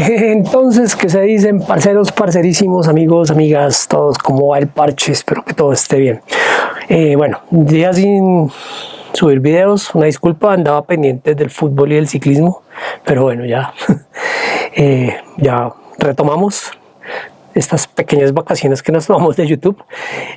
Entonces, ¿qué se dicen? Parceros, parcerísimos, amigos, amigas, todos, ¿cómo va el parche? Espero que todo esté bien. Eh, bueno, día sin subir videos, una disculpa, andaba pendiente del fútbol y del ciclismo, pero bueno, ya, eh, ya retomamos estas pequeñas vacaciones que nos tomamos de YouTube.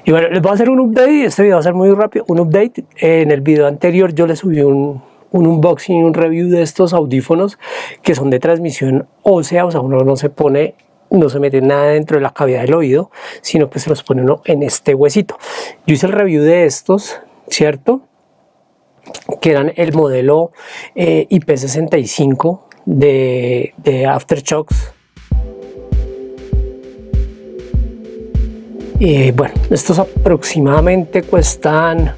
Y bueno, les voy a hacer un update, este video va a ser muy rápido, un update. En el video anterior yo les subí un, un unboxing, un review de estos audífonos que son de transmisión ósea, o sea, uno no se pone no se mete nada dentro de la cavidad del oído, sino que se los pone uno en este huesito. Yo hice el review de estos, ¿cierto? Que eran el modelo eh, IP65 de, de Aftershocks. Y bueno, estos aproximadamente cuestan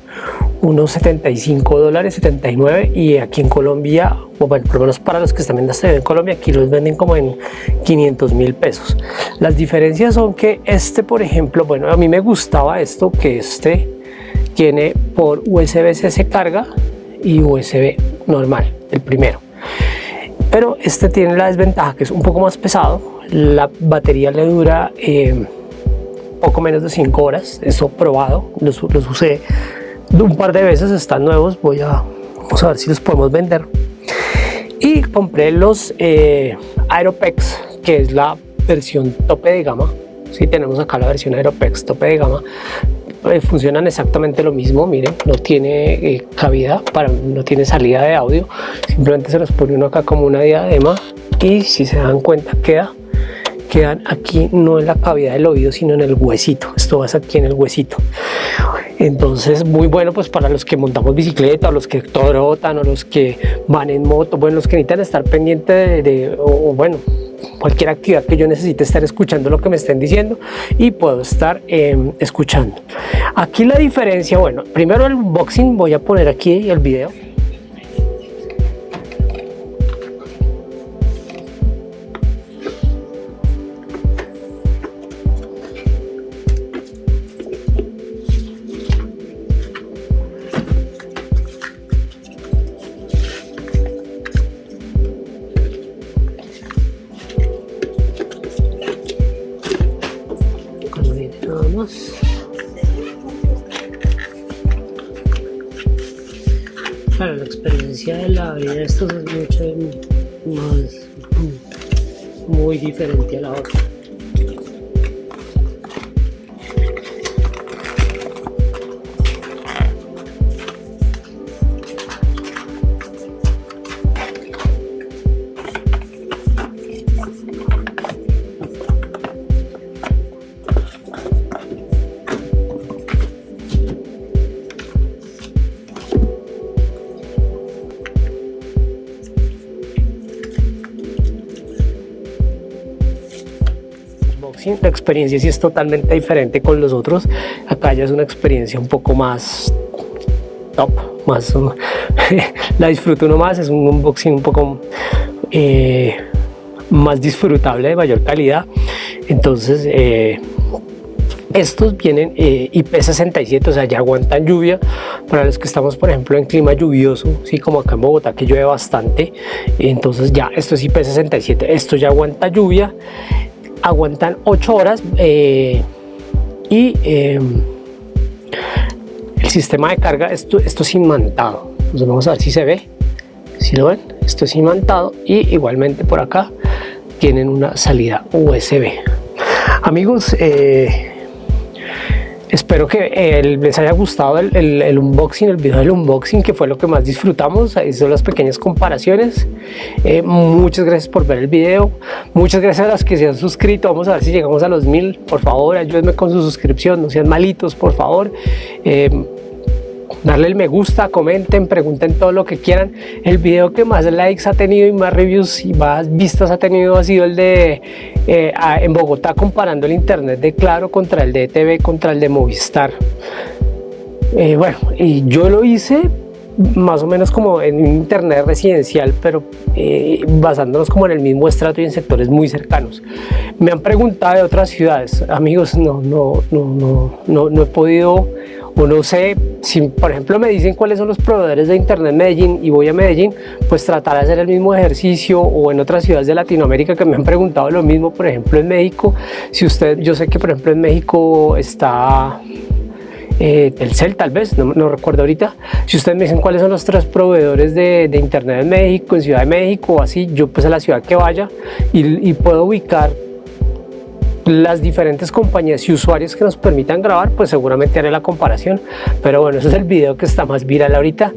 unos 75 dólares, 79 y aquí en Colombia, o bueno, por lo menos para los que están este en Colombia, aquí los venden como en 500 mil pesos. Las diferencias son que este, por ejemplo, bueno, a mí me gustaba esto, que este tiene por USB-C se carga y USB normal, el primero. Pero este tiene la desventaja que es un poco más pesado, la batería le dura eh, poco menos de 5 horas, eso probado, los, los usé un par de veces, están nuevos, voy a ver si los podemos vender. Y compré los eh, Aeropex, que es la versión tope de gama. Si tenemos acá la versión Aeropex tope de gama. Eh, funcionan exactamente lo mismo, miren, no tiene eh, cabida, para, no tiene salida de audio. Simplemente se los pone uno acá como una diadema y si se dan cuenta queda quedan aquí no en la cavidad del oído sino en el huesito esto va aquí en el huesito entonces muy bueno pues para los que montamos bicicleta o los que trotan o los que van en moto bueno los que necesitan estar pendiente de, o, bueno cualquier actividad que yo necesite estar escuchando lo que me estén diciendo y puedo estar em, escuchando. Aquí la diferencia bueno primero el unboxing voy a poner aquí el video Claro, la experiencia de la vida de estos es mucho más muy diferente a la otra. La experiencia sí es totalmente diferente con los otros. Acá ya es una experiencia un poco más top, más la disfruto uno más, es un unboxing un poco eh, más disfrutable, de mayor calidad. Entonces, eh, estos vienen eh, IP67, o sea, ya aguantan lluvia. Para los que estamos, por ejemplo, en clima lluvioso, sí, como acá en Bogotá, que llueve bastante. Entonces ya, esto es IP67, esto ya aguanta lluvia aguantan 8 horas eh, y eh, el sistema de carga, esto, esto es imantado. Entonces vamos a ver si se ve, si lo ven, esto es imantado y igualmente por acá tienen una salida USB. Amigos, eh, Espero que eh, les haya gustado el, unboxing, el video del unboxing, que fue lo que más disfrutamos. Ahí son las pequeñas comparaciones. Eh, muchas gracias por ver el video. Muchas gracias a las que se han suscrito. Vamos a ver si llegamos a los mil. Por favor, ayúdenme con su suscripción. No sean malitos, por favor. Eh, darle el me gusta, comenten, pregunten todo lo que quieran. El video que más likes ha tenido y más reviews y más vistas ha tenido ha sido el de eh, en Bogotá comparando el internet de Claro contra el de TV contra el de Movistar. Eh, bueno, y yo lo hice más o menos como en internet residencial, pero eh, basándonos como en el mismo estrato y en sectores muy cercanos. Me han preguntado de otras ciudades, amigos, no, no, no, no, no, no he podido uno sé, si por ejemplo me dicen cuáles son los proveedores de internet en Medellín y voy a Medellín, pues tratar de hacer el mismo ejercicio o en otras ciudades de Latinoamérica que me han preguntado lo mismo, por ejemplo en México, si usted, yo sé que por ejemplo en México está eh, Telcel tal vez, no, recuerdo ahorita. Si ustedes me dicen cuáles son los tres proveedores de, internet en México, en Ciudad de México o así, yo pues a la ciudad que vaya y, puedo ubicar las diferentes compañías y usuarios que nos permitan grabar, pues seguramente haré la comparación. Pero bueno, ese es el video que está más viral ahorita.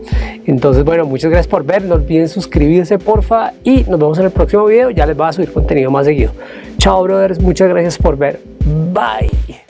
Entonces, bueno, muchas gracias por ver. No olviden suscribirse, porfa. Y nos vemos en el próximo video. Ya les voy a subir contenido más seguido. Chao, brothers. Muchas gracias por ver. Bye.